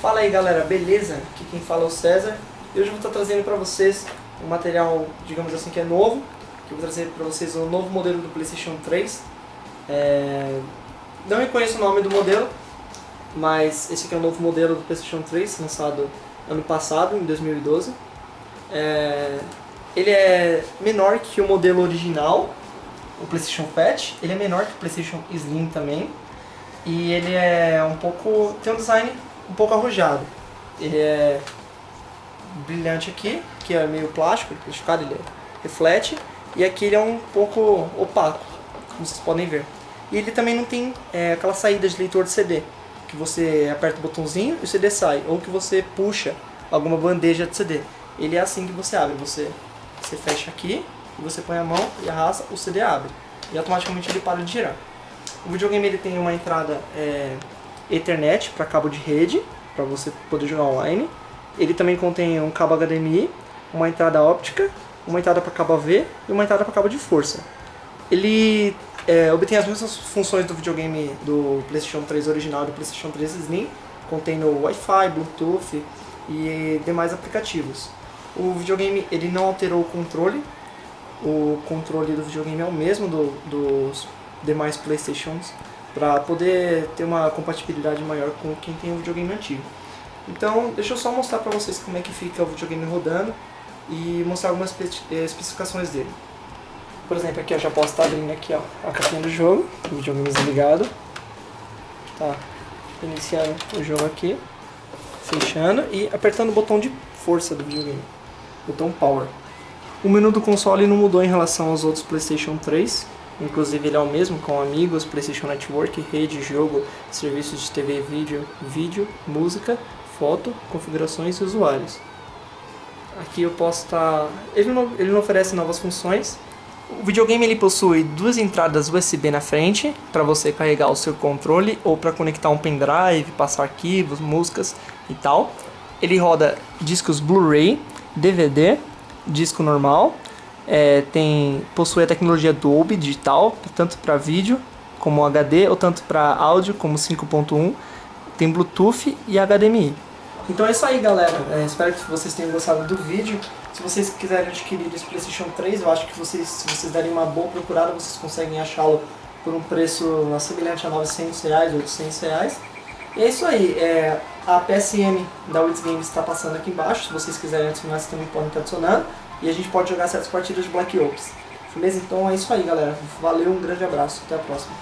Fala aí galera, beleza? Aqui quem fala é o César e hoje eu vou estar trazendo para vocês um material, digamos assim, que é novo que eu vou trazer para vocês um novo modelo do Playstation 3 é... Não reconheço o nome do modelo mas esse aqui é o novo modelo do Playstation 3 lançado ano passado, em 2012 é... Ele é menor que o modelo original, o Playstation Fat, ele é menor que o Playstation Slim também e ele é um pouco. tem um design um pouco arrojado. Ele é brilhante aqui, que é meio plástico, plastificado, ele reflete, e aqui ele é um pouco opaco, como vocês podem ver. E ele também não tem é, aquela saída de leitor de CD, que você aperta o botãozinho e o CD sai, ou que você puxa alguma bandeja de CD. Ele é assim que você abre, você, você fecha aqui, e você põe a mão e arrasta, o CD abre. E automaticamente ele para de girar. O videogame ele tem uma entrada é, Ethernet para cabo de rede, para você poder jogar online. Ele também contém um cabo HDMI, uma entrada óptica, uma entrada para cabo AV e uma entrada para cabo de força. Ele é, obtém as mesmas funções do videogame do PlayStation 3 original e do PlayStation 3 Slim, contendo Wi-Fi, Bluetooth e demais aplicativos. O videogame ele não alterou o controle, o controle do videogame é o mesmo do, dos demais Playstations para poder ter uma compatibilidade maior com quem tem o videogame antigo. Então, deixa eu só mostrar para vocês como é que fica o videogame rodando e mostrar algumas eh, especificações dele. Por exemplo, aqui eu já posso estar abrindo aqui ó, a capinha do jogo, o videogame desligado. Tá iniciando o jogo aqui, fechando e apertando o botão de força do videogame, botão Power. O menu do console não mudou em relação aos outros PlayStation 3, Inclusive ele é o mesmo com amigos, PlayStation Network, rede, jogo, serviços de TV vídeo, vídeo, música, foto, configurações e usuários. Aqui eu posso estar... Tá... Ele, não, ele não oferece novas funções. O videogame ele possui duas entradas USB na frente para você carregar o seu controle ou para conectar um pendrive, passar arquivos, músicas e tal. Ele roda discos Blu-ray, DVD, disco normal é, tem, possui a tecnologia Dolby digital, tanto para vídeo como HD, ou tanto para áudio como 5.1, tem Bluetooth e HDMI. Então é isso aí galera, é, espero que vocês tenham gostado do vídeo. Se vocês quiserem adquirir esse Playstation 3, eu acho que vocês, se vocês derem uma boa procurada, vocês conseguem achá-lo por um preço semelhante a 900 reais, 800 reais. E é isso aí, é, a PSM da Wits Games está passando aqui embaixo, se vocês quiserem adicionar, vocês também podem estar adicionando e a gente pode jogar certas partidas de Black Ops. Beleza? Então é isso aí, galera. Valeu, um grande abraço. Até a próxima.